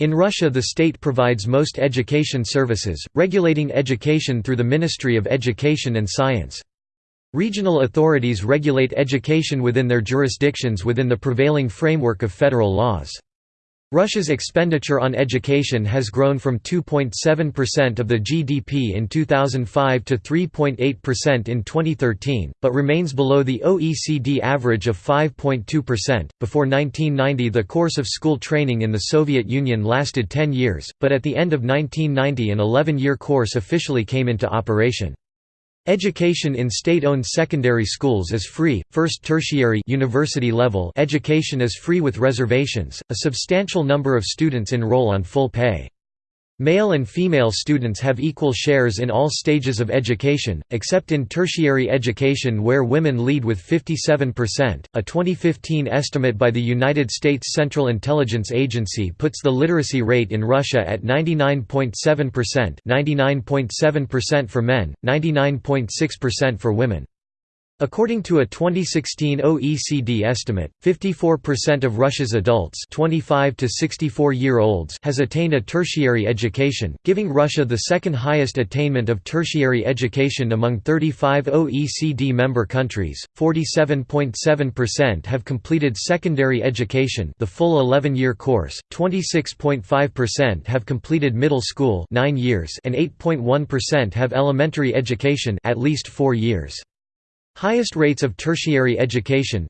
In Russia the state provides most education services, regulating education through the Ministry of Education and Science. Regional authorities regulate education within their jurisdictions within the prevailing framework of federal laws. Russia's expenditure on education has grown from 2.7% of the GDP in 2005 to 3.8% in 2013, but remains below the OECD average of 5.2%. Before 1990, the course of school training in the Soviet Union lasted 10 years, but at the end of 1990, an 11 year course officially came into operation. Education in state-owned secondary schools is free. First tertiary university level education is free with reservations. A substantial number of students enroll on full pay. Male and female students have equal shares in all stages of education, except in tertiary education where women lead with 57%. A 2015 estimate by the United States Central Intelligence Agency puts the literacy rate in Russia at 99.7%, 99.7% for men, 99.6% for women. According to a 2016 OECD estimate, 54% of Russia's adults 25 to 64-year-olds has attained a tertiary education, giving Russia the second highest attainment of tertiary education among 35 OECD member countries. 47.7% have completed secondary education, the full 11-year course. 26.5% have completed middle school, 9 years, and 8.1% have elementary education, at least 4 years. Highest rates of tertiary education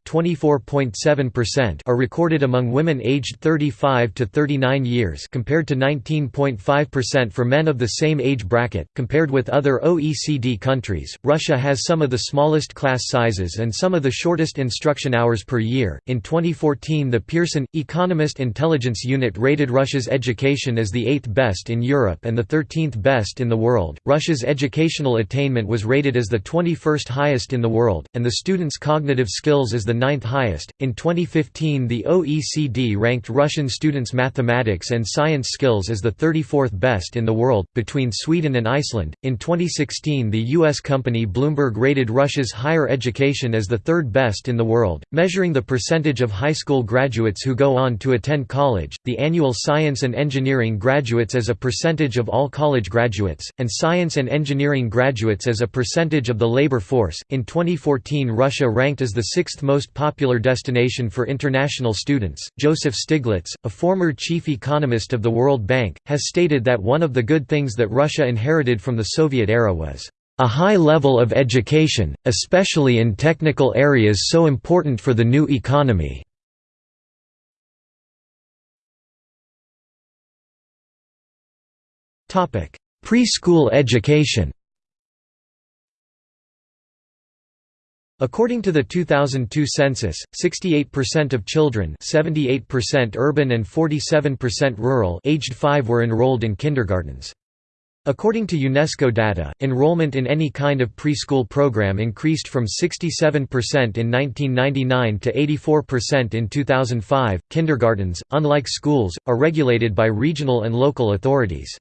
are recorded among women aged 35 to 39 years compared to 19.5% for men of the same age bracket. Compared with other OECD countries, Russia has some of the smallest class sizes and some of the shortest instruction hours per year. In 2014, the Pearson Economist Intelligence Unit rated Russia's education as the 8th best in Europe and the 13th best in the world. Russia's educational attainment was rated as the 21st highest in the world, and the students' cognitive skills is the ninth highest. In 2015, the OECD ranked Russian students' mathematics and science skills as the 34th best in the world, between Sweden and Iceland. In 2016, the U.S. company Bloomberg rated Russia's higher education as the third best in the world, measuring the percentage of high school graduates who go on to attend college, the annual science and engineering graduates as a percentage of all college graduates, and science and engineering graduates as a percentage of the labor force. In 2014 Russia ranked as the sixth most popular destination for international students. Joseph Stiglitz, a former chief economist of the World Bank, has stated that one of the good things that Russia inherited from the Soviet era was a high level of education, especially in technical areas so important for the new economy. Preschool education According to the 2002 census, 68% of children 78% urban and 47% rural aged 5 were enrolled in kindergartens. According to UNESCO data, enrollment in any kind of preschool program increased from 67% in 1999 to 84% in 2005. Kindergartens, unlike schools, are regulated by regional and local authorities.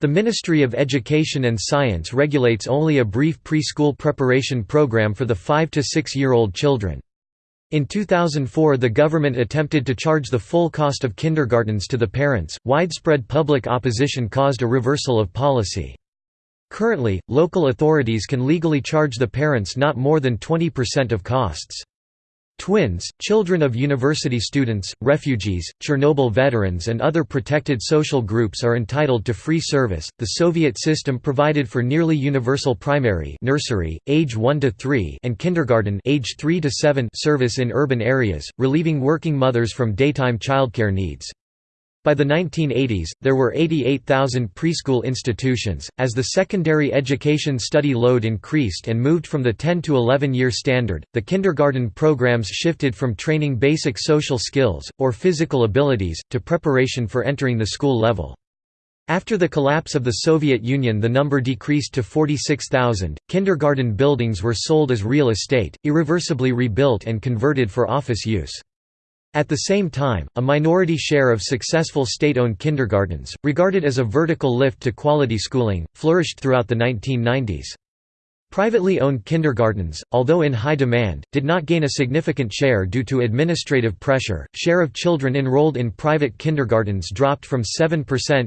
The Ministry of Education and Science regulates only a brief preschool preparation program for the 5 to 6-year-old children. In 2004 the government attempted to charge the full cost of kindergartens to the parents. Widespread public opposition caused a reversal of policy. Currently, local authorities can legally charge the parents not more than 20% of costs. Twins, children of university students, refugees, Chernobyl veterans, and other protected social groups are entitled to free service. The Soviet system provided for nearly universal primary nursery, age 1 to 3, and kindergarten, age 3 to 7 service in urban areas, relieving working mothers from daytime childcare needs. By the 1980s, there were 88,000 preschool institutions. As the secondary education study load increased and moved from the 10 to 11 year standard, the kindergarten programs shifted from training basic social skills, or physical abilities, to preparation for entering the school level. After the collapse of the Soviet Union, the number decreased to 46,000. Kindergarten buildings were sold as real estate, irreversibly rebuilt and converted for office use. At the same time, a minority share of successful state-owned kindergartens, regarded as a vertical lift to quality schooling, flourished throughout the 1990s. Privately owned kindergartens, although in high demand, did not gain a significant share due to administrative pressure. Share of children enrolled in private kindergartens dropped from 7%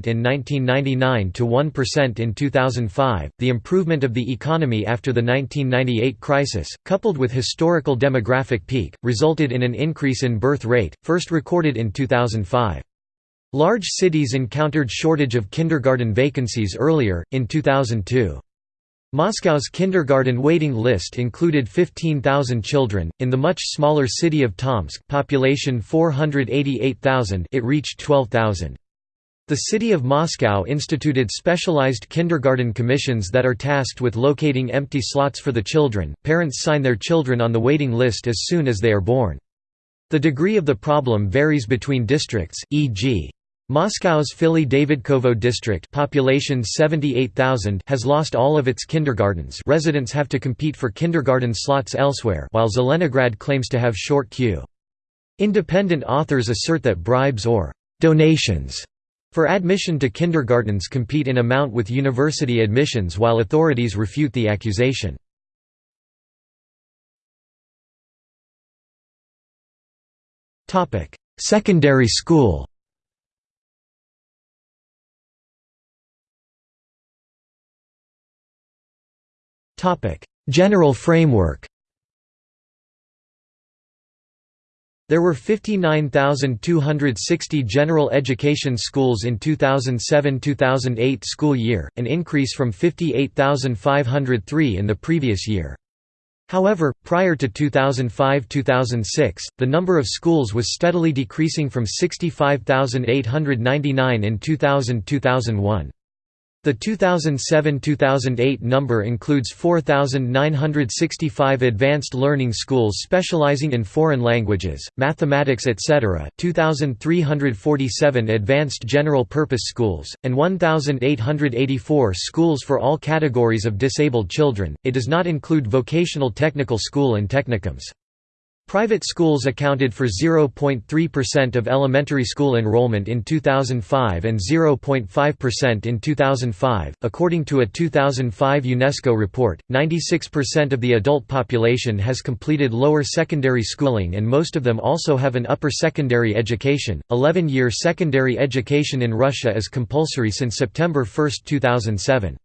in 1999 to 1% in 2005. The improvement of the economy after the 1998 crisis, coupled with historical demographic peak, resulted in an increase in birth rate, first recorded in 2005. Large cities encountered shortage of kindergarten vacancies earlier, in 2002. Moscow's kindergarten waiting list included 15,000 children. In the much smaller city of Tomsk, population 488,000, it reached 12,000. The city of Moscow instituted specialized kindergarten commissions that are tasked with locating empty slots for the children. Parents sign their children on the waiting list as soon as they are born. The degree of the problem varies between districts, e.g. Moscow's Fili-Davydkovo district population 78,000 has lost all of its kindergartens residents have to compete for kindergarten slots elsewhere while Zelenograd claims to have short queue. Independent authors assert that bribes or «donations» for admission to kindergartens compete in amount with university admissions while authorities refute the accusation. Secondary school General framework There were 59,260 general education schools in 2007–2008 school year, an increase from 58,503 in the previous year. However, prior to 2005–2006, the number of schools was steadily decreasing from 65,899 in 2000–2001. The 2007–2008 number includes 4,965 advanced learning schools specializing in foreign languages, mathematics etc., 2,347 advanced general-purpose schools, and 1,884 schools for all categories of disabled children. It does not include vocational technical school and technicums. Private schools accounted for 0.3% of elementary school enrollment in 2005 and 0.5% in 2005. According to a 2005 UNESCO report, 96% of the adult population has completed lower secondary schooling and most of them also have an upper secondary education. 11 year secondary education in Russia is compulsory since September 1, 2007.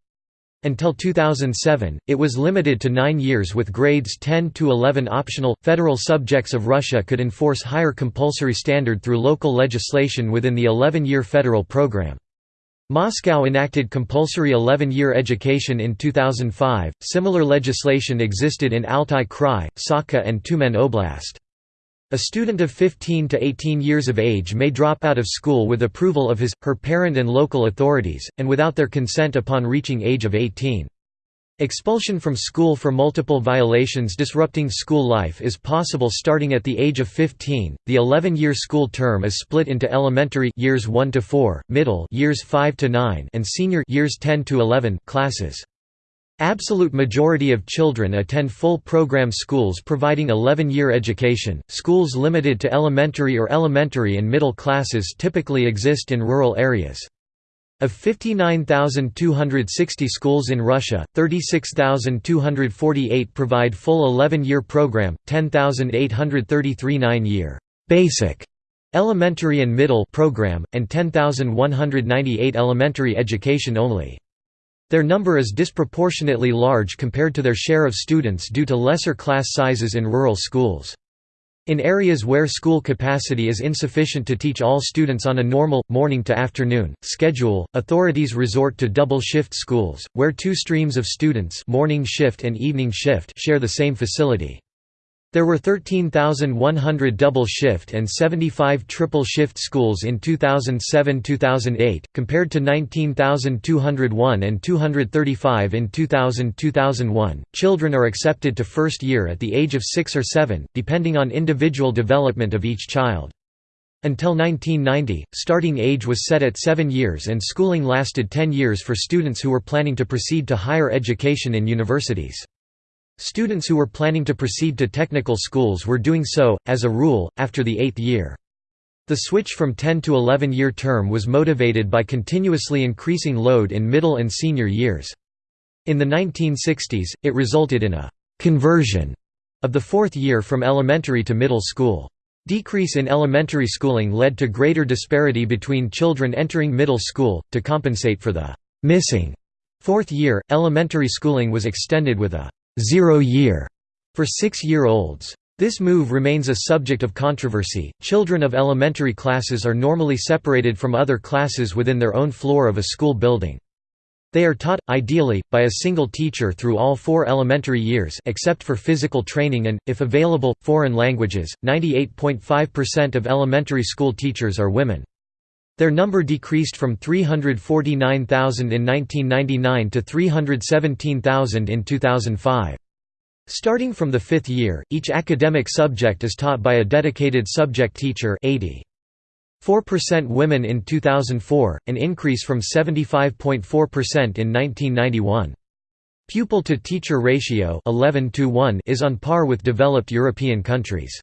Until 2007, it was limited to nine years with grades 10 to 11 optional. Federal subjects of Russia could enforce higher compulsory standard through local legislation within the 11 year federal program. Moscow enacted compulsory 11 year education in 2005. Similar legislation existed in Altai Krai, Sakha, and Tyumen Oblast. A student of 15 to 18 years of age may drop out of school with approval of his, her parent and local authorities, and without their consent upon reaching age of 18. Expulsion from school for multiple violations disrupting school life is possible starting at the age of 15. The 11-year school term is split into elementary years 1 to 4, middle years 5 to 9, and senior years 10 to 11 classes. Absolute majority of children attend full program schools providing 11-year education. Schools limited to elementary or elementary and middle classes typically exist in rural areas. Of 59,260 schools in Russia, 36,248 provide full 11-year program, 10,833 9-year basic elementary and middle program, and 10,198 elementary education only. Their number is disproportionately large compared to their share of students due to lesser class sizes in rural schools. In areas where school capacity is insufficient to teach all students on a normal, morning to afternoon, schedule, authorities resort to double-shift schools, where two streams of students morning shift and evening shift share the same facility. There were 13,100 double-shift and 75 triple-shift schools in 2007–2008, compared to 19,201 and 235 in 2000–2001. Children are accepted to first year at the age of 6 or 7, depending on individual development of each child. Until 1990, starting age was set at 7 years and schooling lasted 10 years for students who were planning to proceed to higher education in universities. Students who were planning to proceed to technical schools were doing so, as a rule, after the eighth year. The switch from 10 to 11-year term was motivated by continuously increasing load in middle and senior years. In the 1960s, it resulted in a «conversion» of the fourth year from elementary to middle school. Decrease in elementary schooling led to greater disparity between children entering middle school. To compensate for the missing fourth year, elementary schooling was extended with a zero year for six year olds. This move remains a subject of controversy. Children of elementary classes are normally separated from other classes within their own floor of a school building. They are taught, ideally, by a single teacher through all four elementary years except for physical training and, if available, foreign languages. 98.5% of elementary school teachers are women. Their number decreased from 349,000 in 1999 to 317,000 in 2005. Starting from the fifth year, each academic subject is taught by a dedicated subject teacher 80. 4% women in 2004, an increase from 75.4% in 1991. Pupil-to-teacher ratio 11 to 1 is on par with developed European countries.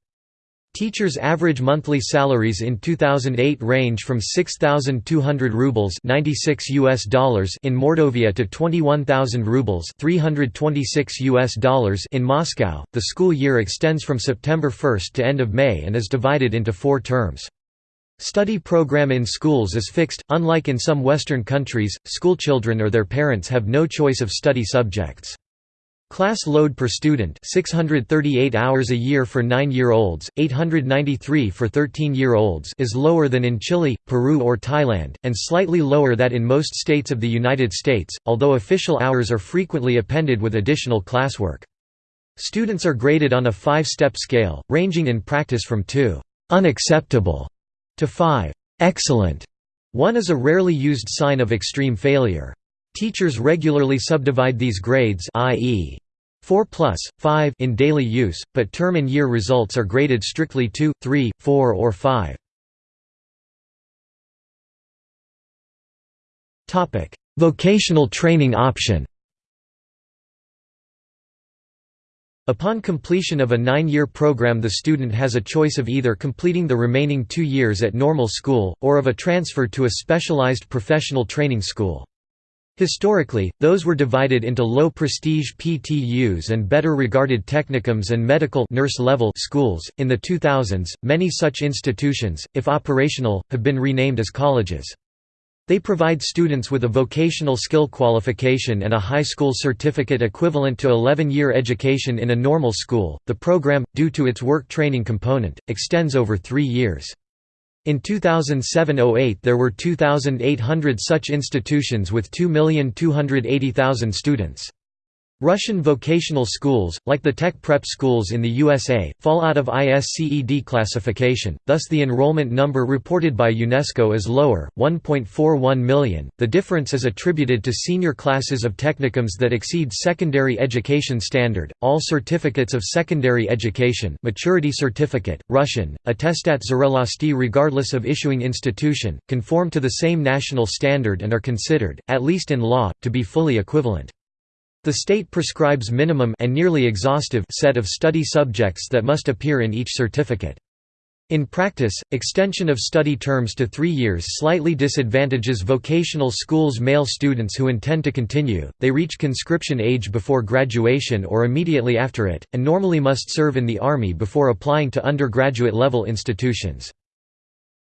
Teachers' average monthly salaries in 2008 range from 6,200 rubles (96 US dollars) in Mordovia to 21,000 rubles (326 US dollars) in Moscow. The school year extends from September 1 to end of May and is divided into 4 terms. Study program in schools is fixed, unlike in some Western countries, schoolchildren or their parents have no choice of study subjects. Class load per student 638 hours a year for 9-year-olds, 893 for 13-year-olds is lower than in Chile, Peru or Thailand, and slightly lower that in most states of the United States, although official hours are frequently appended with additional classwork. Students are graded on a five-step scale, ranging in practice from 2 unacceptable to 5. Excellent. 1 is a rarely used sign of extreme failure. Teachers regularly subdivide these grades i.e. 4 plus, 5 in daily use, but term and year results are graded strictly 2, 3, 4 or 5. Vocational training option Upon completion of a nine-year program the student has a choice of either completing the remaining two years at normal school, or of a transfer to a specialized professional training school. Historically, those were divided into low-prestige PTUs and better regarded technicums and medical nurse-level schools. In the 2000s, many such institutions, if operational, have been renamed as colleges. They provide students with a vocational skill qualification and a high school certificate equivalent to 11-year education in a normal school. The program, due to its work training component, extends over 3 years. In 2007–08 there were 2,800 such institutions with 2,280,000 students. Russian vocational schools, like the tech prep schools in the USA, fall out of ISCED classification, thus the enrollment number reported by UNESCO is lower, 1.41 million. The difference is attributed to senior classes of technicums that exceed secondary education standard. All certificates of secondary education, maturity certificate, Russian, attestat zrelosti regardless of issuing institution, conform to the same national standard and are considered, at least in law, to be fully equivalent. The state prescribes minimum and nearly exhaustive set of study subjects that must appear in each certificate. In practice, extension of study terms to three years slightly disadvantages vocational schools' male students who intend to continue, they reach conscription age before graduation or immediately after it, and normally must serve in the Army before applying to undergraduate-level institutions.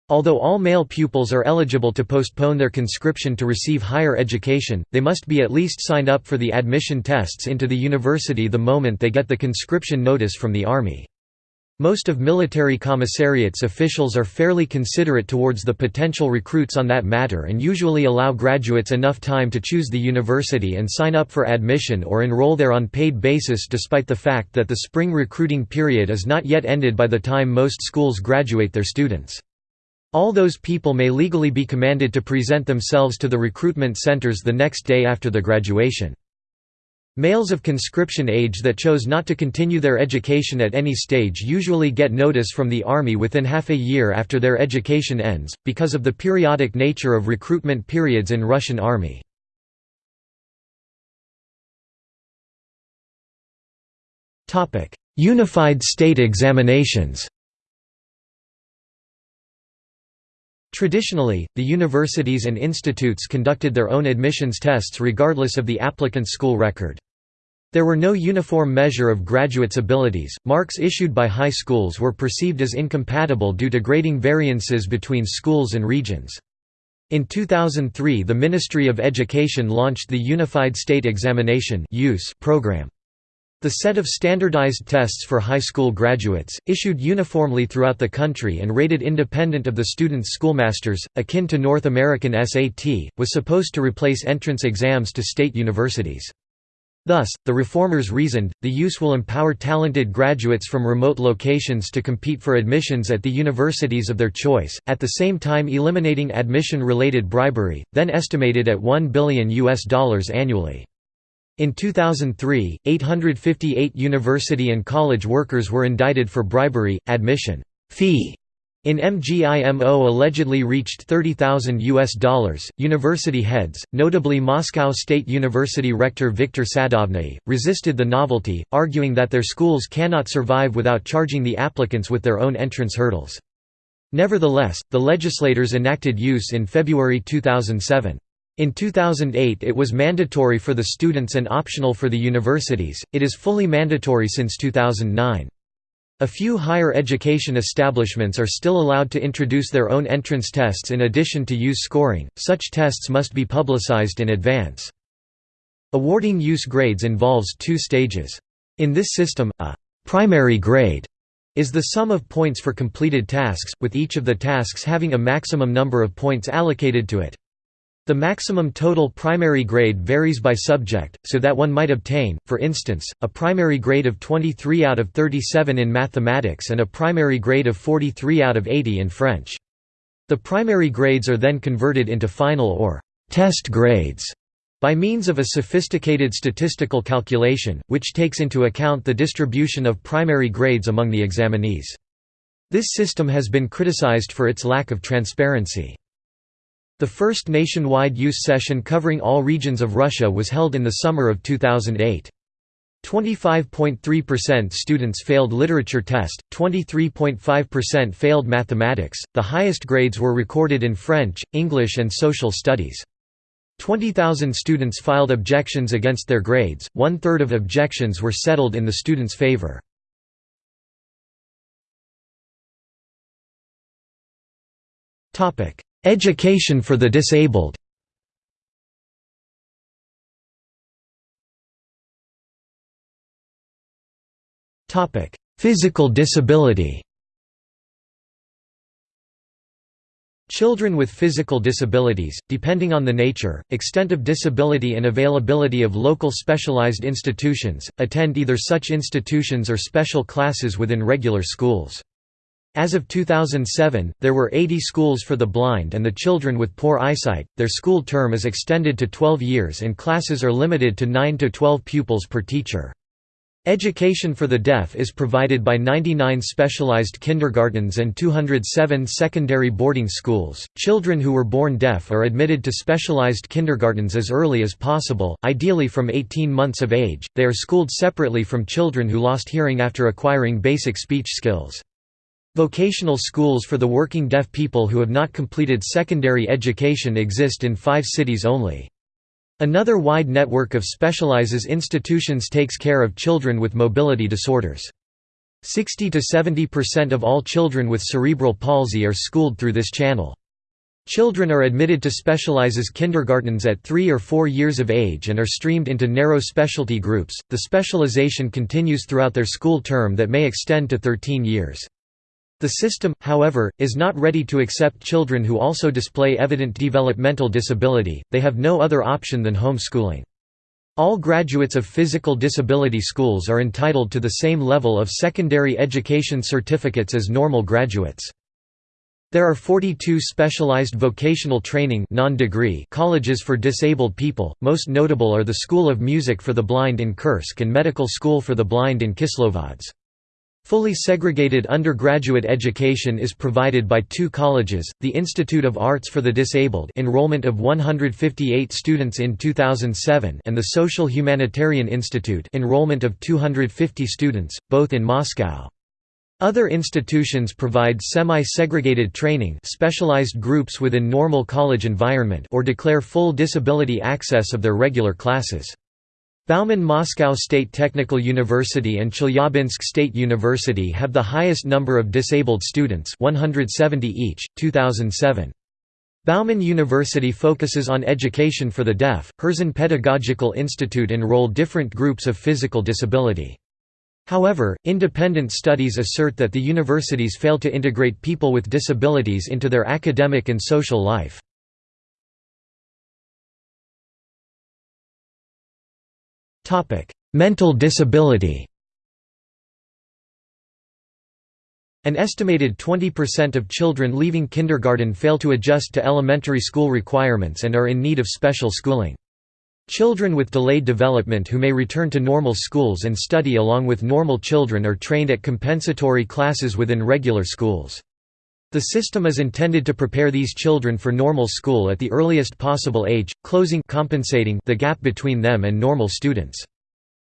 Although all male pupils are eligible to postpone their conscription to receive higher education, they must be at least signed up for the admission tests into the university the moment they get the conscription notice from the Army. Most of military commissariats officials are fairly considerate towards the potential recruits on that matter and usually allow graduates enough time to choose the university and sign up for admission or enroll there on paid basis despite the fact that the spring recruiting period is not yet ended by the time most schools graduate their students. All those people may legally be commanded to present themselves to the recruitment centers the next day after the graduation. Males of conscription age that chose not to continue their education at any stage usually get notice from the Army within half a year after their education ends, because of the periodic nature of recruitment periods in Russian Army. Unified state examinations Traditionally, the universities and institutes conducted their own admissions tests regardless of the applicant's school record. There were no uniform measure of graduates' abilities. Marks issued by high schools were perceived as incompatible due to grading variances between schools and regions. In 2003 the Ministry of Education launched the Unified State Examination program. The set of standardized tests for high school graduates, issued uniformly throughout the country and rated independent of the student's schoolmasters, akin to North American SAT, was supposed to replace entrance exams to state universities. Thus, the reformers reasoned, the use will empower talented graduates from remote locations to compete for admissions at the universities of their choice, at the same time eliminating admission-related bribery, then estimated at 1 billion US dollars annually. In 2003, 858 university and college workers were indicted for bribery, admission fee in MGIMO allegedly reached 30,000 US dollars. University heads, notably Moscow State University rector Viktor Sadovniy, resisted the novelty, arguing that their schools cannot survive without charging the applicants with their own entrance hurdles. Nevertheless, the legislators enacted use in February 2007. In 2008 it was mandatory for the students and optional for the universities, it is fully mandatory since 2009. A few higher education establishments are still allowed to introduce their own entrance tests in addition to use scoring, such tests must be publicized in advance. Awarding use grades involves two stages. In this system, a «primary grade» is the sum of points for completed tasks, with each of the tasks having a maximum number of points allocated to it. The maximum total primary grade varies by subject, so that one might obtain, for instance, a primary grade of 23 out of 37 in mathematics and a primary grade of 43 out of 80 in French. The primary grades are then converted into final or test grades by means of a sophisticated statistical calculation, which takes into account the distribution of primary grades among the examinees. This system has been criticized for its lack of transparency. The first nationwide use session covering all regions of Russia was held in the summer of 2008. 25.3% students failed literature test, 23.5% failed mathematics. The highest grades were recorded in French, English, and social studies. 20,000 students filed objections against their grades, one third of objections were settled in the students' favor. Education for the disabled Physical disability Children with physical disabilities, depending on the nature, extent of disability and availability of local specialized institutions, attend either such institutions or special classes within regular schools. As of 2007, there were 80 schools for the blind and the children with poor eyesight. Their school term is extended to 12 years and classes are limited to 9 to 12 pupils per teacher. Education for the deaf is provided by 99 specialized kindergartens and 207 secondary boarding schools. Children who were born deaf are admitted to specialized kindergartens as early as possible, ideally from 18 months of age. They are schooled separately from children who lost hearing after acquiring basic speech skills. Vocational schools for the working deaf people who have not completed secondary education exist in five cities only. Another wide network of specializes institutions takes care of children with mobility disorders. 60 to 70% of all children with cerebral palsy are schooled through this channel. Children are admitted to specializes kindergartens at 3 or 4 years of age and are streamed into narrow specialty groups. The specialization continues throughout their school term that may extend to 13 years. The system, however, is not ready to accept children who also display evident developmental disability, they have no other option than homeschooling. All graduates of physical disability schools are entitled to the same level of secondary education certificates as normal graduates. There are 42 specialized vocational training colleges for disabled people, most notable are the School of Music for the Blind in Kursk and Medical School for the Blind in Kislovodsk. Fully segregated undergraduate education is provided by two colleges, the Institute of Arts for the Disabled enrollment of 158 students in 2007 and the Social Humanitarian Institute enrollment of 250 students, both in Moscow. Other institutions provide semi-segregated training specialized groups within normal college environment or declare full disability access of their regular classes. Bauman Moscow State Technical University and Chelyabinsk State University have the highest number of disabled students 170 each, 2007. Bauman University focuses on education for the deaf. Herzen Pedagogical Institute enroll different groups of physical disability. However, independent studies assert that the universities fail to integrate people with disabilities into their academic and social life. Mental disability An estimated 20% of children leaving kindergarten fail to adjust to elementary school requirements and are in need of special schooling. Children with delayed development who may return to normal schools and study along with normal children are trained at compensatory classes within regular schools. The system is intended to prepare these children for normal school at the earliest possible age, closing compensating the gap between them and normal students.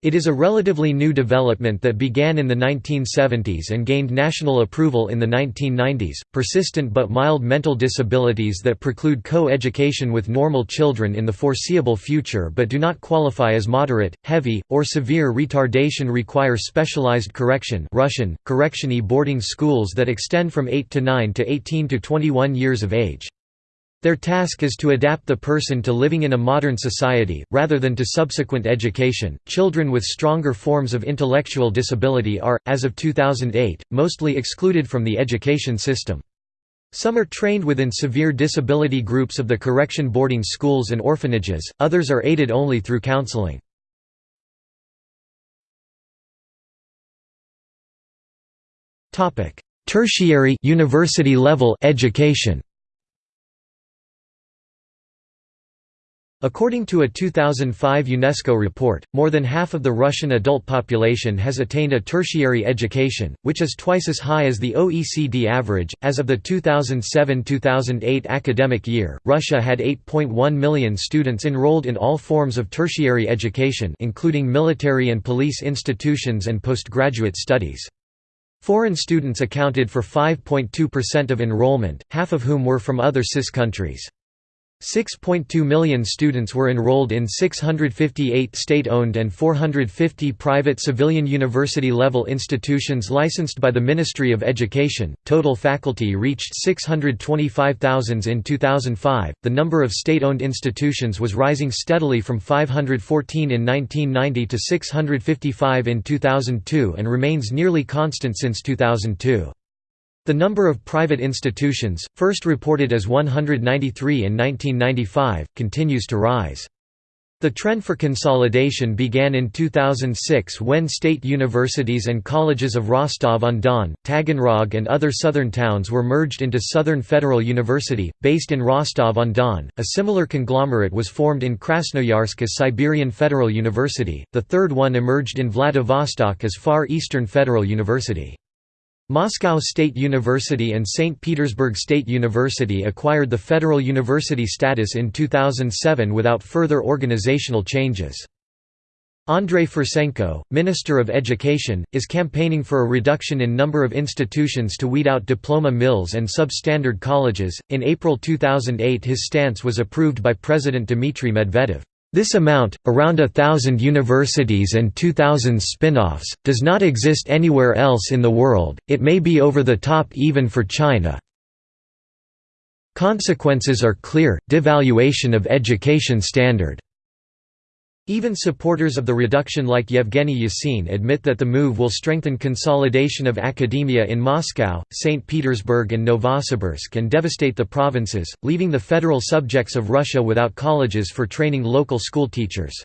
It is a relatively new development that began in the 1970s and gained national approval in the 1990s. Persistent but mild mental disabilities that preclude co education with normal children in the foreseeable future but do not qualify as moderate, heavy, or severe retardation require specialized correction Russian, correctiony boarding schools that extend from 8 to 9 to 18 to 21 years of age. Their task is to adapt the person to living in a modern society, rather than to subsequent education. Children with stronger forms of intellectual disability are, as of 2008, mostly excluded from the education system. Some are trained within severe disability groups of the correction boarding schools and orphanages, others are aided only through counseling. Tertiary university level education According to a 2005 UNESCO report, more than half of the Russian adult population has attained a tertiary education, which is twice as high as the OECD average. As of the 2007 2008 academic year, Russia had 8.1 million students enrolled in all forms of tertiary education, including military and police institutions and postgraduate studies. Foreign students accounted for 5.2% of enrollment, half of whom were from other CIS countries. 6.2 million students were enrolled in 658 state-owned and 450 private civilian university-level institutions licensed by the Ministry of Education. Total faculty reached 625,000 in 2005. The number of state-owned institutions was rising steadily from 514 in 1990 to 655 in 2002 and remains nearly constant since 2002. The number of private institutions, first reported as 193 in 1995, continues to rise. The trend for consolidation began in 2006 when state universities and colleges of Rostov-on-Don, Taganrog and other southern towns were merged into Southern Federal University, based in Rostov-on-Don. A similar conglomerate was formed in Krasnoyarsk as Siberian Federal University, the third one emerged in Vladivostok as Far Eastern Federal University. Moscow State University and St. Petersburg State University acquired the federal university status in 2007 without further organizational changes. Andrei Fursenko, Minister of Education, is campaigning for a reduction in number of institutions to weed out diploma mills and substandard colleges. In April 2008, his stance was approved by President Dmitry Medvedev. This amount, around a thousand universities and 2,000 spin-offs, does not exist anywhere else in the world, it may be over the top even for China. Consequences are clear, devaluation of education standard. Even supporters of the reduction like Yevgeny Yasin admit that the move will strengthen consolidation of academia in Moscow, St. Petersburg and Novosibirsk and devastate the provinces, leaving the federal subjects of Russia without colleges for training local school teachers.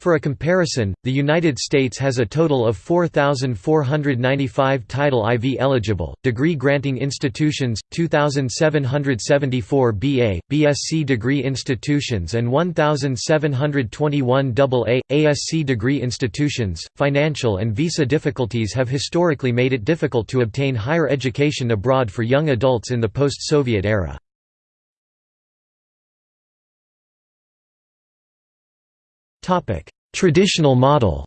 For a comparison, the United States has a total of 4,495 Title IV eligible, degree-granting institutions, 2,774 BA, BSc degree institutions and 1,721 AA, ASc degree institutions. Financial and visa difficulties have historically made it difficult to obtain higher education abroad for young adults in the post-Soviet era. Traditional model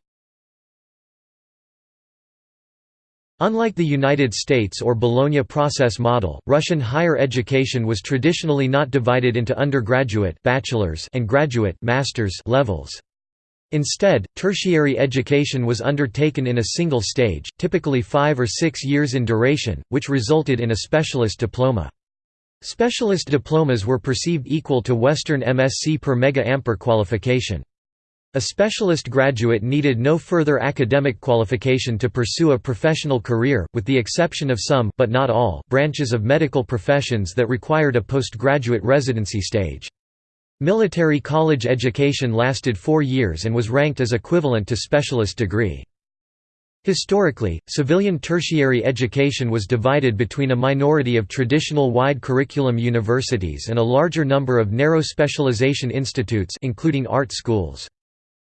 Unlike the United States or Bologna process model, Russian higher education was traditionally not divided into undergraduate bachelor's and graduate master's levels. Instead, tertiary education was undertaken in a single stage, typically five or six years in duration, which resulted in a specialist diploma. Specialist diplomas were perceived equal to Western MSc per mega-ampere qualification. A specialist graduate needed no further academic qualification to pursue a professional career, with the exception of some but not all branches of medical professions that required a postgraduate residency stage. Military college education lasted four years and was ranked as equivalent to specialist degree. Historically, civilian tertiary education was divided between a minority of traditional wide curriculum universities and a larger number of narrow specialization institutes including art schools.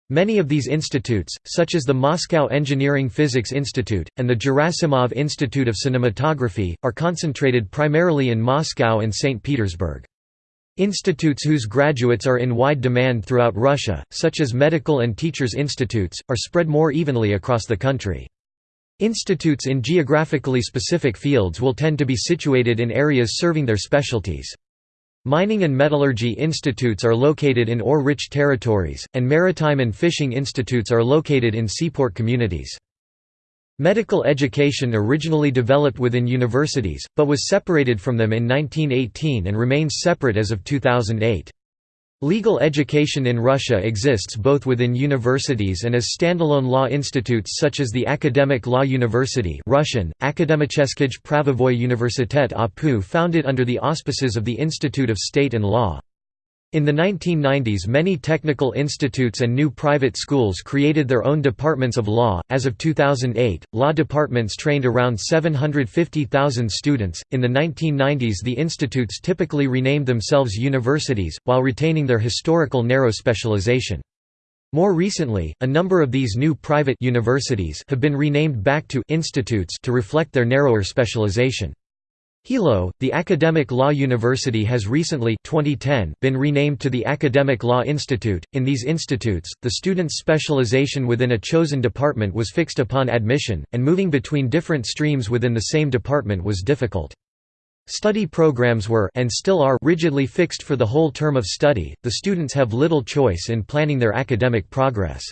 Many of these institutes, such as the Moscow Engineering Physics Institute, and the Gerasimov Institute of Cinematography, are concentrated primarily in Moscow and St. Petersburg. Institutes whose graduates are in wide demand throughout Russia, such as medical and teachers' institutes, are spread more evenly across the country. Institutes in geographically specific fields will tend to be situated in areas serving their specialties. Mining and metallurgy institutes are located in ore-rich territories, and maritime and fishing institutes are located in seaport communities. Medical education originally developed within universities, but was separated from them in 1918 and remains separate as of 2008. Legal education in Russia exists both within universities and as standalone law institutes such as the Academic Law University Russian, Akademicheskij Pravovoy Universitet APU founded under the auspices of the Institute of State and Law. In the 1990s many technical institutes and new private schools created their own departments of law. As of 2008, law departments trained around 750,000 students. In the 1990s the institutes typically renamed themselves universities, while retaining their historical narrow specialization. More recently, a number of these new private universities have been renamed back to institutes to reflect their narrower specialization. Hilo, the academic law university has recently 2010 been renamed to the Academic Law Institute. In these institutes, the student's specialization within a chosen department was fixed upon admission, and moving between different streams within the same department was difficult. Study programs were and still are rigidly fixed for the whole term of study. The students have little choice in planning their academic progress.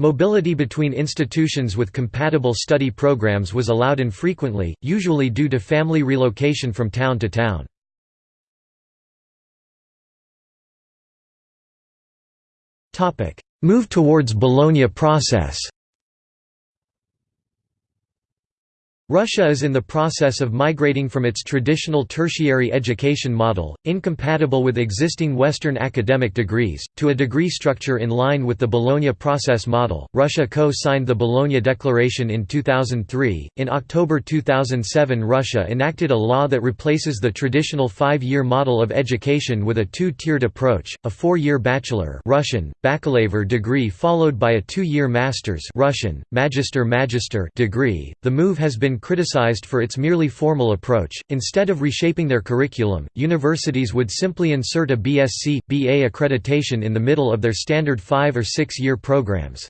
Mobility between institutions with compatible study programs was allowed infrequently, usually due to family relocation from town to town. Move towards Bologna process Russia is in the process of migrating from its traditional tertiary education model, incompatible with existing Western academic degrees, to a degree structure in line with the Bologna process model. Russia co signed the Bologna Declaration in 2003. In October 2007, Russia enacted a law that replaces the traditional five year model of education with a two tiered approach a four year bachelor Russian, bakalavr degree followed by a two year master's Russian, magister magister degree. The move has been criticized for its merely formal approach. Instead of reshaping their curriculum, universities would simply insert a BSc, BA accreditation in the middle of their standard five or six year programs.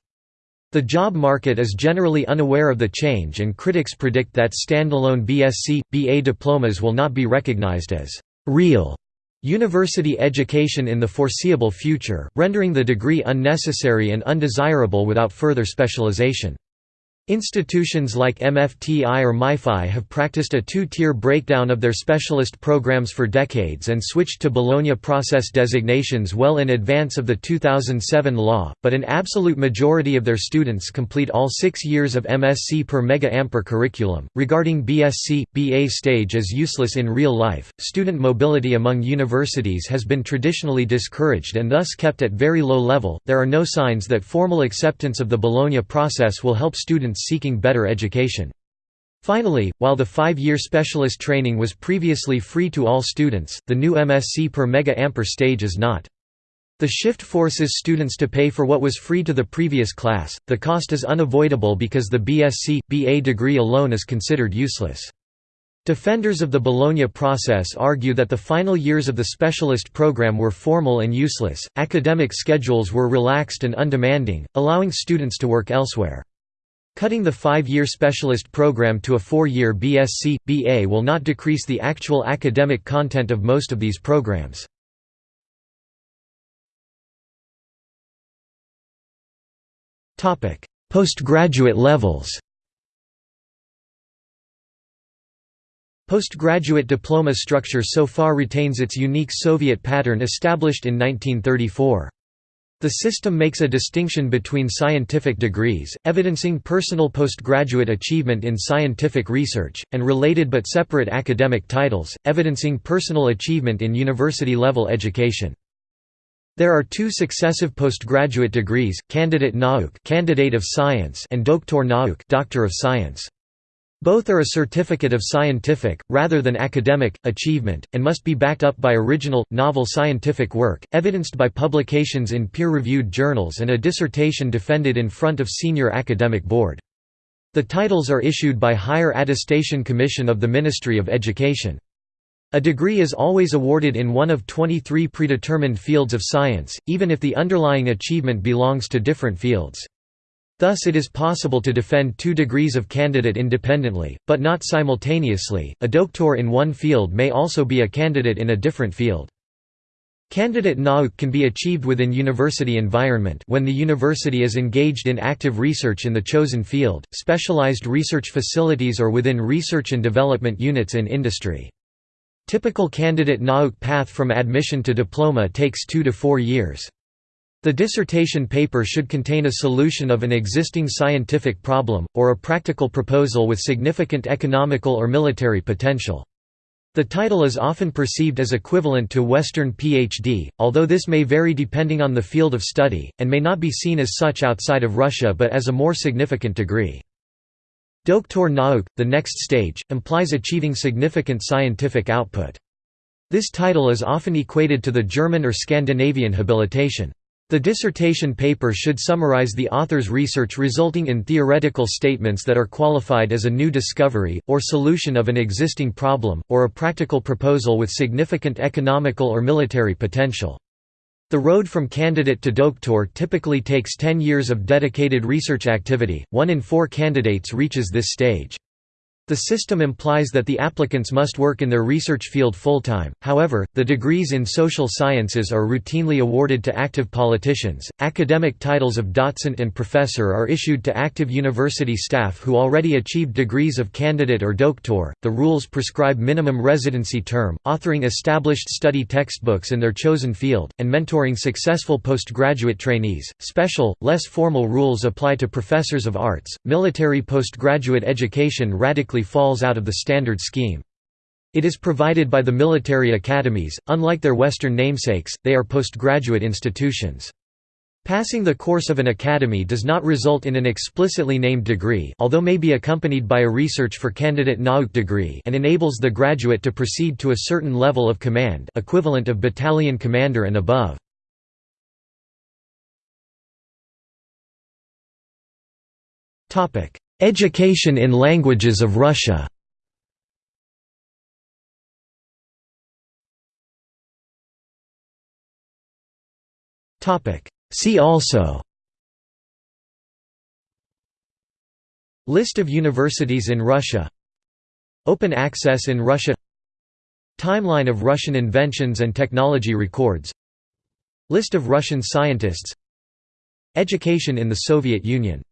The job market is generally unaware of the change and critics predict that standalone BSc, BA diplomas will not be recognized as real university education in the foreseeable future, rendering the degree unnecessary and undesirable without further specialization. Institutions like MFTI or MIFI have practiced a two-tier breakdown of their specialist programs for decades and switched to Bologna process designations well in advance of the 2007 law, but an absolute majority of their students complete all six years of MSc per mega-ampere curriculum. Regarding BSc, BA stage as useless in real life, student mobility among universities has been traditionally discouraged and thus kept at very low level. There are no signs that formal acceptance of the Bologna process will help students students seeking better education. Finally, while the five-year specialist training was previously free to all students, the new MSc per mega-ampere stage is not. The shift forces students to pay for what was free to the previous class. The cost is unavoidable because the BSc BA degree alone is considered useless. Defenders of the Bologna process argue that the final years of the specialist program were formal and useless. Academic schedules were relaxed and undemanding, allowing students to work elsewhere. Cutting the five-year specialist program to a four-year BSc, BA will not decrease the actual academic content of most of these programs. Postgraduate levels Postgraduate diploma structure so far retains its unique Soviet pattern established in 1934. The system makes a distinction between scientific degrees, evidencing personal postgraduate achievement in scientific research, and related but separate academic titles, evidencing personal achievement in university-level education. There are two successive postgraduate degrees, Candidate Nauk candidate of science and Doktor Nauk doctor of science. Both are a certificate of scientific, rather than academic, achievement, and must be backed up by original, novel scientific work, evidenced by publications in peer-reviewed journals and a dissertation defended in front of senior academic board. The titles are issued by Higher Attestation Commission of the Ministry of Education. A degree is always awarded in one of 23 predetermined fields of science, even if the underlying achievement belongs to different fields. Thus it is possible to defend two degrees of candidate independently, but not simultaneously. A doctor in one field may also be a candidate in a different field. Candidate nauk can be achieved within university environment when the university is engaged in active research in the chosen field, specialized research facilities or within research and development units in industry. Typical candidate nauk path from admission to diploma takes two to four years. The dissertation paper should contain a solution of an existing scientific problem, or a practical proposal with significant economical or military potential. The title is often perceived as equivalent to Western PhD, although this may vary depending on the field of study, and may not be seen as such outside of Russia but as a more significant degree. Doktor Nauk, the next stage, implies achieving significant scientific output. This title is often equated to the German or Scandinavian habilitation. The dissertation paper should summarize the author's research resulting in theoretical statements that are qualified as a new discovery, or solution of an existing problem, or a practical proposal with significant economical or military potential. The road from candidate to doctor typically takes 10 years of dedicated research activity, one in four candidates reaches this stage. The system implies that the applicants must work in their research field full-time, however, the degrees in social sciences are routinely awarded to active politicians. Academic titles of docent and professor are issued to active university staff who already achieved degrees of candidate or doctor. The rules prescribe minimum residency term, authoring established study textbooks in their chosen field, and mentoring successful postgraduate trainees. Special, less formal rules apply to professors of arts. Military postgraduate education radically falls out of the standard scheme. It is provided by the military academies, unlike their Western namesakes, they are postgraduate institutions. Passing the course of an academy does not result in an explicitly named degree although may be accompanied by a research for candidate nauk degree and enables the graduate to proceed to a certain level of command equivalent of battalion commander and above. Education in languages of Russia. See also. List of universities in Russia. Open access in Russia. Timeline of Russian inventions and technology records. List of Russian scientists. Education in the Soviet Union